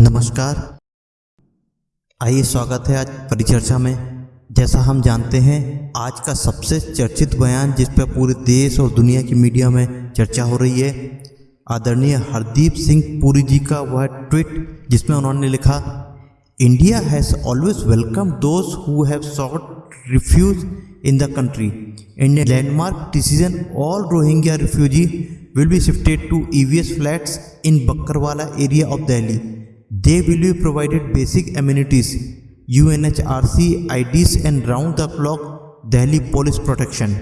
नमस्कार। आइए स्वागत है आज परिचर्चा में। जैसा हम जानते हैं, आज का सबसे चर्चित बयान जिस पर पूरे देश और दुनिया की मीडिया में चर्चा हो रही है, आदरणीय हरदीप सिंह पुरी जी का वह ट्वीट जिसमें उन्होंने लिखा India has always welcome those who have sought refuge in the country in a landmark decision all Rohingya refugee will be shifted to EVS flats in Bakkarwala area of Delhi. They will be provided basic amenities, UNHRC IDs and round the clock Delhi police protection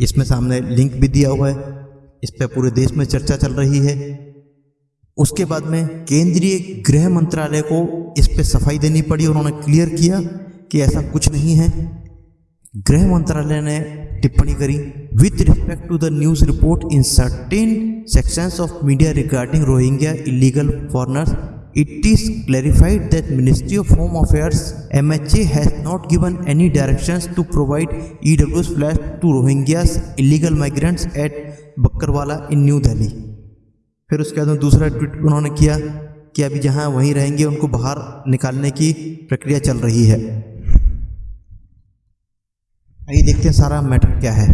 इसमें सामने link भी दिया हुआ है। इस पर पूरे देश में चर्चा चल रही है। उसके बाद में केंद्रीय गृह मंत्रालय को इस पर सफ़ाई देनी पड़ी। उन्होंने क्लियर किया कि ऐसा कुछ नहीं है। गृह मंत्रालय ने टिप्पणी करी with respect to the news report in certain sections of media regarding Rohingya illegal foreigners it is clarified that ministry of home affairs mha has not given any directions to provide ews flat to rohingyas illegal migrants at bakkarwala in new delhi फिर उसके बाद दूसरा tweet उन्होंने किया कि अभी जहाँ वहीं रहेंगे उनको बाहर निकालने की प्रक्रिया चल रही है आइए देखते हैं सारा मैटर क्या है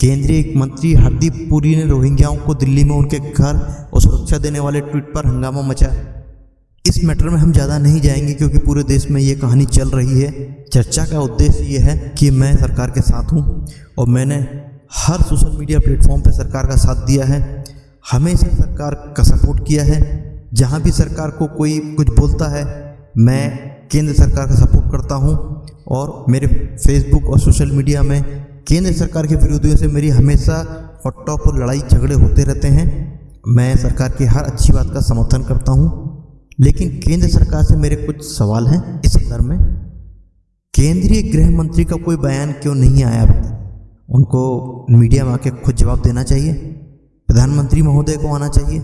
केंद्रीय मंत्री हरदीप पुरी ने रोहिंग्याओं को दिल्ली में उनके घर और सुरक्षा देने वाले ट्वीट पर हंगामा मचा इस मैटर में हम ज़्यादा नहीं जाएँगे क्योंकि पूरे देश में ये कहानी चल रही है। चर्चा का उद्देश्य ये है कि मैं सरकार के साथ हूँ और मैंने हर सोशल मीडिया प्लेटफॉर्म पर सरकार का साथ दिया है। हमेशा सरकार का सपोर्ट किया है। जहाँ भी सरकार को कोई कुछ बोलता है, मैं केंद्र सरकार का सपोर्ट करता हूँ और मेरे फेसबुक और सोशल मीडिया में केंद्र सरकार के विरोधियों से मेरी हमेशा हॉट टॉप और लड़ाई झगड़े होते रहते हैं। मैं सरकार की हर अच्छी बात का समर्थन करता हूँ। लेकिन केंद्र सरकार से मेरे कुछ सवाल हैं इस संदर्भ में। केंद्रीय गृह मंत्री का कोई बयान क्यों नहीं आया अब तक? उनको मीडिया में आके खुद जवाब देना चाहिए। प्रधानमंत्री महोदय को आना चाहिए।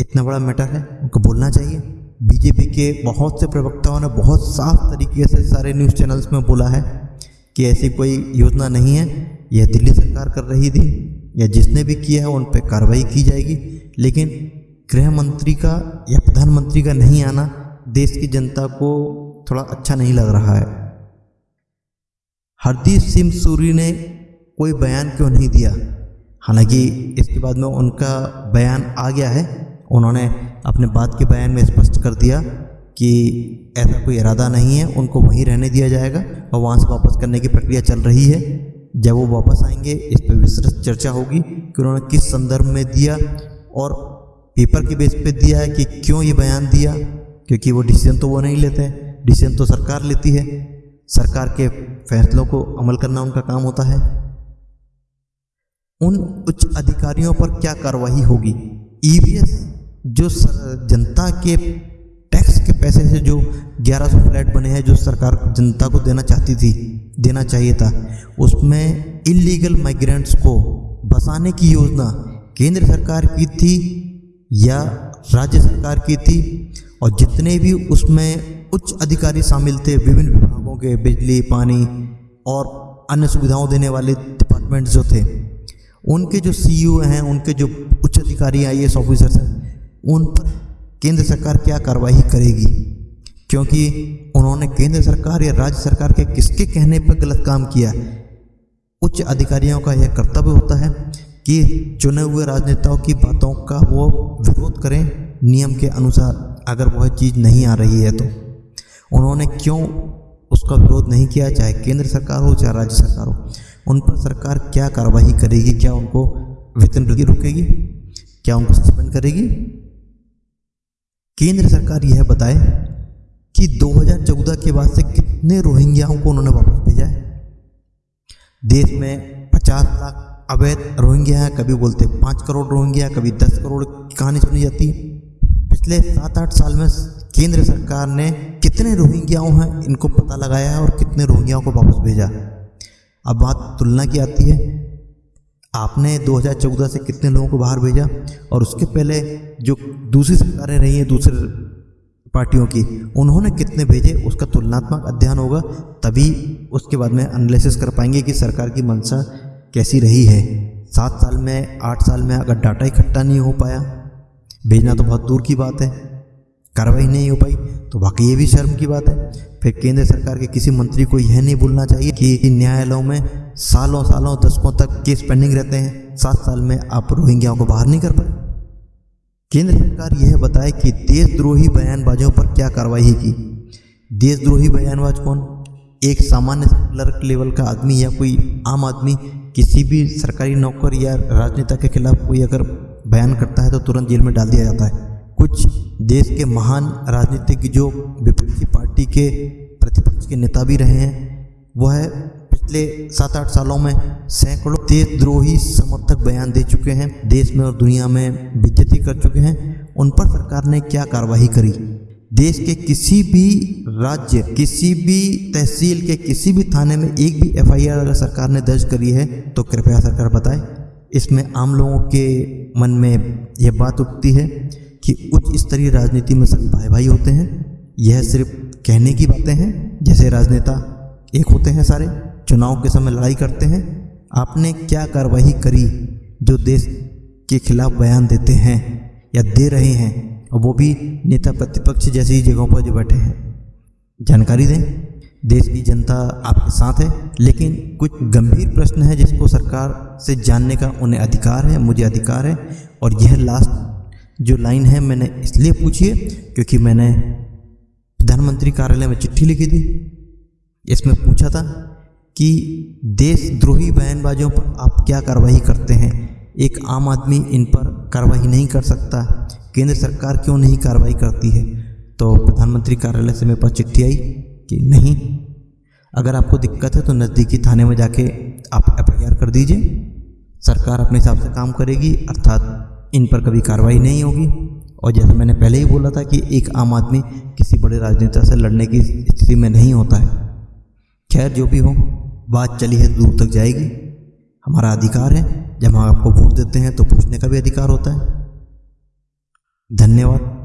इतना बड़ा मैटर है, उनको बोलना चाहिए। बीजेपी के बहुत से प्रवक्ताओं ने बहुत साफ़ तरीके से सारे न्यूज़ चैनल्स में बोला है कि ऐसी कोई योजना नहीं है। यह दिल्ली सरकार कर रही थी, या जिसने भी किया है उन पर कार्रवाई की जाएगी। लेकिन गृह मंत्री का या प्रधानमंत्री का नहीं आना देश की जनता को थोड़ा अच्छा नहीं लग रहा है। हरदीप सिंह सूरी ने कोई बयान क्यों नहीं दिया? हालाँकि इसके बाद में उनका बयान आ गया है। उन्होंने अपने बात के बयान में स्पष्ट कर दिया कि ऐसा कोई इरादा नहीं है, उनको वहीं रहने दिया जाएगा और वहाँ से वापस करने की प्रक्रिया चल रही है। जब वो वापस आएँगे, इस पर विस्तृत चर्चा होगी कि उन्होंने किस संदर्भ में दिया और पेपर के बेस पे दिया है कि क्यों ये बयान दिया? क्योंकि वो डिसीज़न तो वो नहीं लेते हैं। डिसीज़न तो सरकार लेती है। सरकार के फैसलों को अमल करना उनका काम होता है। उन उच्च अधिकारियों पर क्या कार्रवाई होगी? ईवीएस जो जनता के टैक्स के पैसे से जो 1100 फ्लैट बने हैं, जो सरकार जनता को देना चाहती थी, देना चाहिए था, उसमें इलीगल माइग्रेंट्स को बसाने की योजना केंद्र सरकार की थी। या राज्य सरकार की थी, और जितने भी उसमें उच्च अधिकारी शामिल थे, विभिन्न विभागों के, बिजली, पानी और अन्य सुविधाओं देने वाले डिपार्टमेंट्स जो थे, उनके जो सीईओ हैं, उनके जो उच्च अधिकारी आई एस ऑफिसर्स हैं, उन पर केंद्र सरकार क्या कार्रवाई करेगी? क्योंकि उन्होंने केंद्र सरकार या राज्य सरकार के किसके कहने पर गलत काम किया? उच्च अधिकारियों का यह कर्तव्य होता है कि चुने हुए राजनेताओं की बातों का वो विरोध करें नियम के अनुसार, अगर वह चीज़ नहीं आ रही है तो। उन्होंने क्यों उसका विरोध नहीं किया, चाहे केंद्र सरकार हो, चाहे राज्य सरकार हो? उन पर सरकार क्या कार्रवाई करेगी? क्या उनको वेतन वृद्धि रुकेगी? क्या उनको सस्पेंड करेगी? केंद्र सरकार यह बताए कि 2014 के बाद से कितने रोहिंग्याओं को उन्होंने वापस भेजा है? देश में 50 लाख अवैध रोहिंग्या है, कभी बोलते पाँच करोड़ रोहिंग्या कभी दस करोड़ की कहानी सुनी जाती पिछले सात आठ साल में केंद्र सरकार ने कितने रोहिंग्याओं हैं, इनको पता लगाया है और कितने रोहिंग्याओं को वापस भेजा। अब बात तुलना की आती है, आपने 2014 से कितने लोगों को बाहर भेजा और उसके पहले जो दूसरी सरकारें रही हैं, दूसरे पार्टियों की, उन्होंने कितने भेजे, उसका तुलनात्मक अध्ययन होगा, तभी उसके बाद में एनालिसिस कर पाएँगे कि सरकार की मंशा कैसी रही है? सात साल में, आठ साल में अगर डाटा इकट्ठा नहीं हो पाया, भेजना तो बहुत दूर की बात है। कार्रवाई नहीं हो पाई तो वाकई ये भी शर्म की बात है। फिर केंद्र सरकार के किसी मंत्री को यह नहीं भूलना चाहिए कि न्यायालयों में सालों सालों, दशकों तक केस पेंडिंग रहते हैं। सात साल में आप रोहिंग्याओं को बाहर नहीं कर पाए। केंद्र सरकार यह बताए कि देशद्रोही बयानबाजों पर क्या कार्रवाई की देशद्रोही बयानबाज कौन? एक सामान्य क्लर्क लेवल का आदमी या कोई आम आदमी किसी भी सरकारी नौकर या राजनेता के खिलाफ कोई अगर बयान करता है तो तुरंत जेल में डाल दिया जाता है। कुछ देश के महान राजनीतिक जो विपक्षी पार्टी के प्रतिपक्ष के नेता भी रहे हैं, वह है पिछले सात आठ सालों में सैकड़ों देशद्रोही समर्थक बयान दे चुके हैं, देश में और दुनिया में बेज्जती कर चुके हैं। उन पर सरकार ने क्या कार्रवाई करी? देश के किसी भी राज्य, किसी भी तहसील के किसी भी थाने में एक भी एफआईआर अगर सरकार ने दर्ज करी है तो कृपया सरकार बताए। इसमें आम लोगों के मन में यह बात उठती है कि उच्च स्तरीय राजनीति में सभी भाई भाई होते हैं। यह सिर्फ़ कहने की बातें हैं, जैसे राजनेता एक होते हैं सारे, चुनाव के समय लड़ाई करते हैं। आपने क्या कार्रवाई करी जो देश के खिलाफ बयान देते हैं या दे रहे हैं? और वो भी नेता प्रतिपक्ष जैसी जगहों पर जो बैठे हैं। जानकारी दें, देश की जनता आपके साथ है, लेकिन कुछ गंभीर प्रश्न है जिसको सरकार से जानने का उन्हें अधिकार है, मुझे अधिकार है, और यह लास्ट जो लाइन है मैंने इसलिए पूछी है क्योंकि मैंने प्रधानमंत्री कार्यालय में चिट्ठी लिखी थी। इसमें पूछा था कि देशद्रोही बयानबाजों पर आप क्या कार्रवाई करते हैं? एक आम आदमी इन पर कार्रवाई नहीं कर सकता। केंद्र सरकार क्यों नहीं कार्रवाई करती है? तो प्रधानमंत्री कार्यालय से मेरे पास चिट्ठी आई कि नहीं, अगर आपको दिक्कत है तो नज़दीकी थाने में जाके आप एफआईआर कर दीजिए। सरकार अपने हिसाब से काम करेगी, अर्थात इन पर कभी कार्रवाई नहीं होगी। और जैसे मैंने पहले ही बोला था कि एक आम आदमी किसी बड़े राजनेता से लड़ने की स्थिति में नहीं होता है। खैर, जो भी हो, बात चली है, दूर तक जाएगी। हमारा अधिकार है, जब हम आपको वोट देते हैं तो पूछने का भी अधिकार होता है। धन्यवाद।